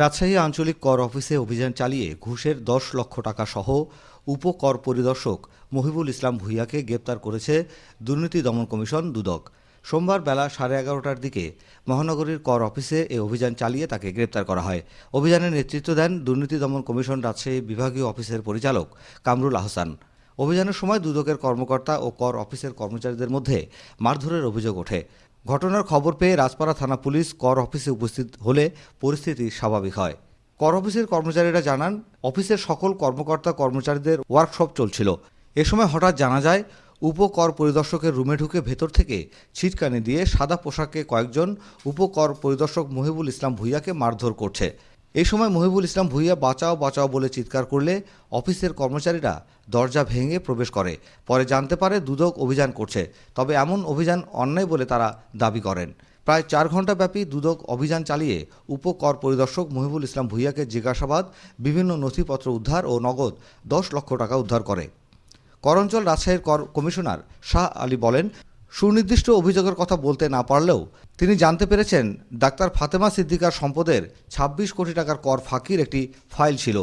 রাজশাহী আঞ্চলিক কর অফিসে অভিযান চালিয়ে ঘুষের দশ লক্ষ টাকা সহ উপকর পরিদর্শক মহিবুল ইসলাম ভুইয়াকে গ্রেপ্তার করেছে দুর্নীতি দমন কমিশন দুদক। সোমবার বেলা সাড়ে এগারোটার দিকে মহানগরীর কর অফিসে এ অভিযান চালিয়ে তাকে গ্রেপ্তার করা হয়। অভিযানের নেতৃত্ব দেন দুর্নীতি দমন কমিশন রাজশাহী বিভাগীয় অফিসের পরিচালক কামরুল আহসান। অভিযানের সময় দুদকের কর্মকর্তা ও কর অফিসের কর্মচারীদের মধ্যে মারধরের অভিযোগ ওঠে। ঘটনার খবর পেয়ে রাজপাড়া থানা পুলিশ কর অফিসে উপস্থিত হলে পরিস্থিতি স্বাভাবিক হয়। কর অফিসের কর্মচারীরা জানান, অফিসের সকল কর্মকর্তা কর্মচারীদের ওয়ার্কশপ চলছিল। এ সময় হঠাৎ জানা যায়, উপকর পরিদর্শকের রুমে ঢুকে ভেতর থেকে ছিটকানি দিয়ে সাদা পোশাকে কয়েকজন উপকর পরিদর্শক মহিবুল ইসলাম ভুইয়াকে মারধর করছে। এই সময় মহিবুল ইসলাম ভুইয়া বাঁচাও বাঁচাও বলে চিৎকার করলে অফিসের কর্মচারীরা দরজা ভেঙে প্রবেশ করে। পরে জানতে পারে দুদক অভিযান করছে, তবে এমন অভিযান অন্যায় বলে তারা দাবি করেন। প্রায় চার ঘণ্টাব্যাপী দুদক অভিযান চালিয়ে উপকর পরিদর্শক মহিবুল ইসলাম ভুইয়াকে জিজ্ঞাসাবাদ, বিভিন্ন নথিপত্র উদ্ধার ও নগদ দশ লক্ষ টাকা উদ্ধার করে। করঞ্চল রাজশাহীর কর কমিশনার শাহ আলী বলেন সুনির্দিষ্ট অভিযোগের কথা বলতে না পারলেও তিনি জানতে পেরেছেন ডাক্তার ফাতেমা সিদ্দিকার সম্পদের ২৬ কোটি টাকার কর ফাঁকির একটি ফাইল ছিল।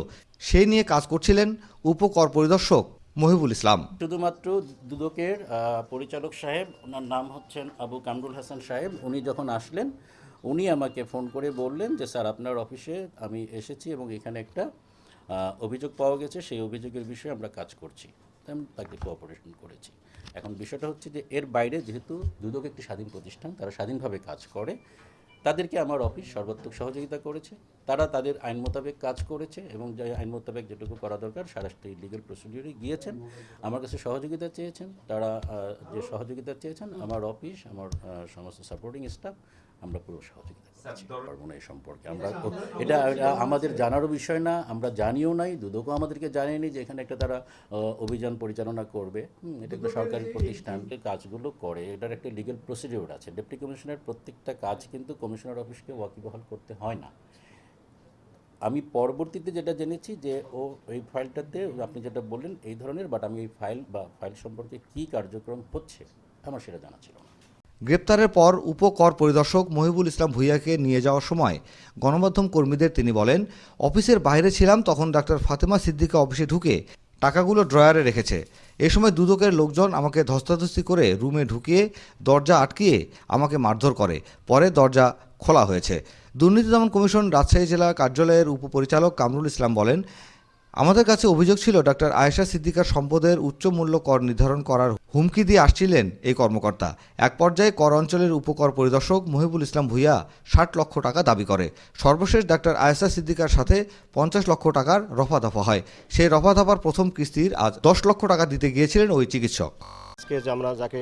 সেই নিয়ে কাজ করছিলেন উপকর পরিদর্শক মহিবুল ইসলাম। শুধুমাত্র দুদকের পরিচালক সাহেব, ওনার নাম হচ্ছেন আবু কামরুল হাসান সাহেব। উনি যখন আসলেন, উনি আমাকে ফোন করে বললেন যে, স্যার, আপনার অফিসে আমি এসেছি এবং এখানে একটা অভিযোগ পাওয়া গেছে। সেই অভিযোগের বিষয়ে আমরা কাজ করছি। আমি তাকে কোঅপারেশন করেছি। এখন বিষয়টা হচ্ছে যে, এর বাইরে যেহেতু দুদক একটি স্বাধীন প্রতিষ্ঠান, তারা স্বাধীনভাবে কাজ করে, তাদেরকে আমার অফিস সর্বাত্মক সহযোগিতা করেছে। তারা তাদের আইন মোতাবেক কাজ করেছে এবং যে আইন মোতাবেক যেটুকু করা দরকার সারাষ্ট্রীয় লিগেল প্রসিডিউরে গিয়েছেন। আমার কাছে সহযোগিতা চেয়েছেন। তারা যে সহযোগিতা চেয়েছেন, আমার অফিস আমার সমস্ত সাপোর্টিং স্টাফ আমরা পুরো সহযোগিতা করছি পারব না এই সম্পর্কে। আমরা এটা আমাদের জানারও বিষয় না আমরা জানিও নাই দুদকও আমাদেরকে জানিয়েনি যে এখানে একটা তারা অভিযান পরিচালনা করবে। এটা একটা সরকারি প্রতিষ্ঠান কাজগুলো করে এটার একটা লিগেল প্রসিডিওর আছে। ডেপুটি কমিশনার প্রত্যেকটা কাজ কিন্তু কমিশনার অফিসকে ওয়াকিবহাল করতে হয় না। আমি পরবর্তীতে যেটা জেনেছি যে ও এই ফাইলটাতে আপনি যেটা বললেন এই ধরনের বাট আমি এই ফাইল বা ফাইল সম্পর্কে কী কার্যক্রম হচ্ছে আমার সেটা জানা ছিল না। গ্রেপ্তারের পর উপকর পরিদর্শক মহিবুল ইসলাম ভুইয়াকে নিয়ে যাওয়ার সময় গণমাধ্যম কর্মীদের তিনি বলেন, অফিসের বাইরে ছিলাম তখন ডাক্তার ফাতেমা সিদ্দিকা অফিসে ঢুকে টাকাগুলো ড্রয়ারে রেখেছে। এ সময় দুদকের লোকজন আমাকে ধস্তাধস্তি করে রুমে ঢুকিয়ে দরজা আটকিয়ে আমাকে মারধর করে। পরে দরজা খোলা হয়েছে। দুর্নীতি দমন কমিশন রাজশাহী জেলা কার্যালয়ের উপপরিচালক কামরুল ইসলাম বলেন আমাদের কাছে অভিযোগ ছিল, ডাক্তার আয়েশা সিদ্দিকার সম্পদের উচ্চ মূল্য কর নির্ধারণ করার হুমকি দিয়ে আসছিলেন এই কর্মকর্তা। এক পর্যায়ে কর অঞ্চলের উপকর পরিদর্শক মহিবুল ইসলাম ভুইয়া ষাট লক্ষ টাকা দাবি করে। সর্বশেষ ডাক্তার আয়েশা সিদ্দিকার সাথে পঞ্চাশ লক্ষ টাকার রফাদফা হয়। সেই রফাদফার প্রথম কিস্তির আজ দশ লক্ষ টাকা দিতে গিয়েছিলেন ওই চিকিৎসক। আজকে যে আমরা যাকে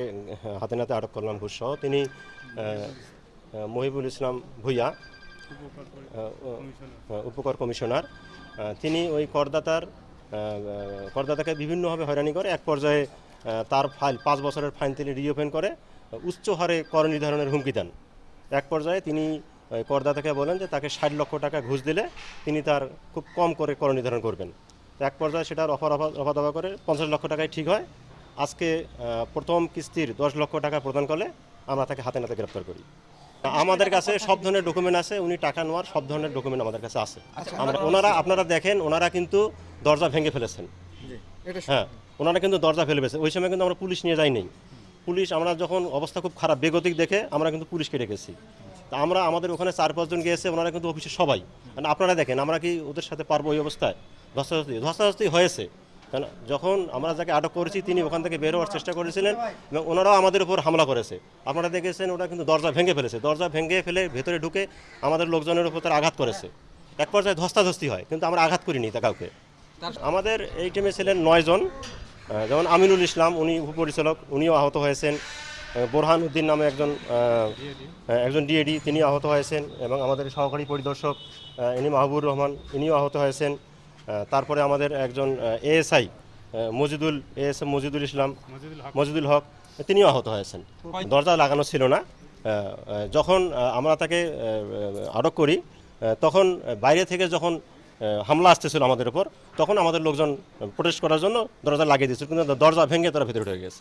হাতে নাতে আটক করলাম ঘুষসহ তিনি মহিবুল ইসলাম ভুইয়া উপকর কমিশনার। তিনি ওই করদাতার করদাতাকে বিভিন্নভাবে হয়রানি করে। এক পর্যায়ে তার ফাইল পাঁচ বছরের ফাইল তিনি রিওপেন করে উচ্চ হারে কর নির্ধারণের হুমকি দেন। এক পর্যায়ে তিনি ওই করদাতাকে বলেন যে তাকে ষাট লক্ষ টাকা ঘুষ দিলে তিনি তার খুব কম করে কর নির্ধারণ করবেন। এক পর্যায়ে সেটার অফার রফা দফা করে পঞ্চাশ লক্ষ টাকায় ঠিক হয়। আজকে প্রথম কিস্তির দশ লক্ষ টাকা প্রদান করলে আমরা তাকে হাতে নাতে গ্রেপ্তার করি। আমাদের কাছে সব ধরনের ডকুমেন্ট আছে উনি টাকা নেওয়ার সব ধরনের ডকুমেন্ট আমাদের কাছে আছে। আমরা ওনারা আপনারা দেখেন ওনারা কিন্তু দরজা ভেঙে ফেলেছেন। হ্যাঁ ওনারা কিন্তু দরজা ফেলে ফেলেছে। ওই সময় কিন্তু আমরা পুলিশ নিয়ে যাই নেই পুলিশ আমরা যখন অবস্থা খুব খারাপ বেগতিক দেখে আমরা কিন্তু পুলিশকে ডেকেছি। তা আমরা আমাদের ওখানে চার পাঁচজন গিয়েছে ওনারা কিন্তু অফিসে সবাই। মানে আপনারা দেখেন আমরা কি ওদের সাথে পারব ওই অবস্থায়? ধস্তাধস্তি ধস্তাধস্তি হয়েছে। কেন? যখন আমরা যাকে আটক করেছি তিনি ওখান থেকে বের হওয়ার চেষ্টা করেছিলেন এবং ওনারাও আমাদের উপর হামলা করেছে। আপনারা দেখেছেন ওরা কিন্তু দরজা ভেঙে ফেলেছে। দরজা ভেঙে ফেলে ভেতরে ঢুকে আমাদের লোকজনের উপর তারা আঘাত করেছে। এক পর্যায়ে ধস্তাধস্তি হয় কিন্তু আমরা আঘাত করিনি তা কাউকে। আমাদের এই টিমে ছিলেন নয়জন যেমন আমিনুল ইসলাম উনি উপপরিচালক উনিও আহত হয়েছেন। বোরহান উদ্দিন নামে একজন একজন ডিএডি তিনি আহত হয়েছেন এবং আমাদের সহকারী পরিদর্শক ইনি মাহবুর রহমান ইনিও আহত হয়েছেন। তারপরে আমাদের একজন এএসআই মজিদুল এএসএম মজিদুল ইসলাম মজিদুল হক। তিনিও আহত হয়েছেন। দরজা লাগানো ছিল না। যখন আমরা তাকে আটক করি তখন বাইরে থেকে যখন হামলা আসতেছিল আমাদের উপর তখন আমাদের লোকজন প্রোটেস্ট করার জন্য দরজা লাগিয়ে দিয়েছিল কিন্তু দরজা ভেঙে তারা ভেতরে ঢুকে গেছে।